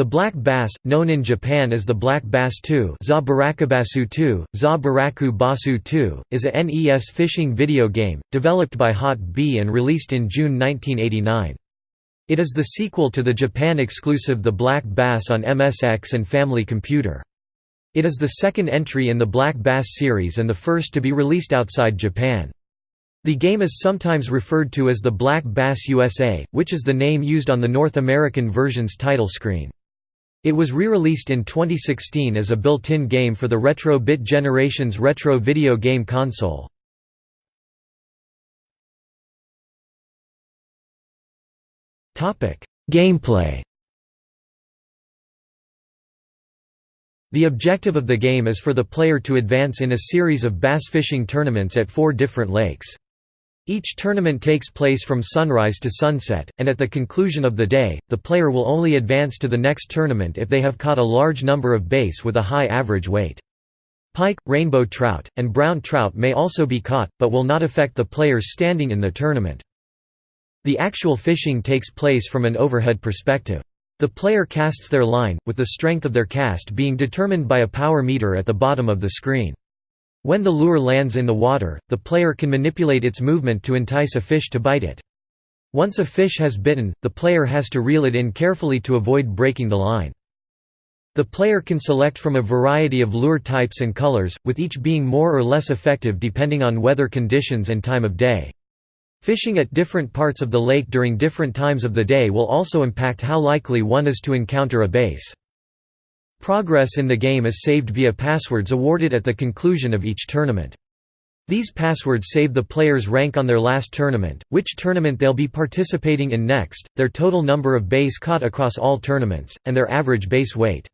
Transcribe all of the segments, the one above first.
The black bass, known in Japan as the black bass 2 Za Barakabasu 2, Za Baraku Basu 2, is a NES fishing video game, developed by Hot B and released in June 1989. It is the sequel to the Japan-exclusive The Black Bass on MSX and Family Computer. It is the second entry in the Black Bass series and the first to be released outside Japan. The game is sometimes referred to as the Black Bass USA, which is the name used on the North American version's title screen. It was re-released in 2016 as a built-in game for the Retro Bit Generation's retro video game console. Gameplay The objective of the game is for the player to advance in a series of bass fishing tournaments at four different lakes. Each tournament takes place from sunrise to sunset, and at the conclusion of the day, the player will only advance to the next tournament if they have caught a large number of bass with a high average weight. Pike, rainbow trout, and brown trout may also be caught, but will not affect the players standing in the tournament. The actual fishing takes place from an overhead perspective. The player casts their line, with the strength of their cast being determined by a power meter at the bottom of the screen. When the lure lands in the water, the player can manipulate its movement to entice a fish to bite it. Once a fish has bitten, the player has to reel it in carefully to avoid breaking the line. The player can select from a variety of lure types and colors, with each being more or less effective depending on weather conditions and time of day. Fishing at different parts of the lake during different times of the day will also impact how likely one is to encounter a bass. Progress in the game is saved via passwords awarded at the conclusion of each tournament. These passwords save the player's rank on their last tournament, which tournament they'll be participating in next, their total number of bass caught across all tournaments, and their average bass weight.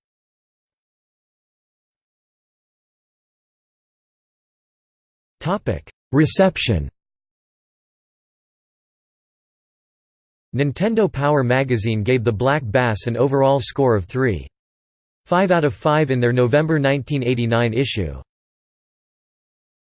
Reception Nintendo Power Magazine gave The Black Bass an overall score of 3. 5 out of 5 in their November 1989 issue.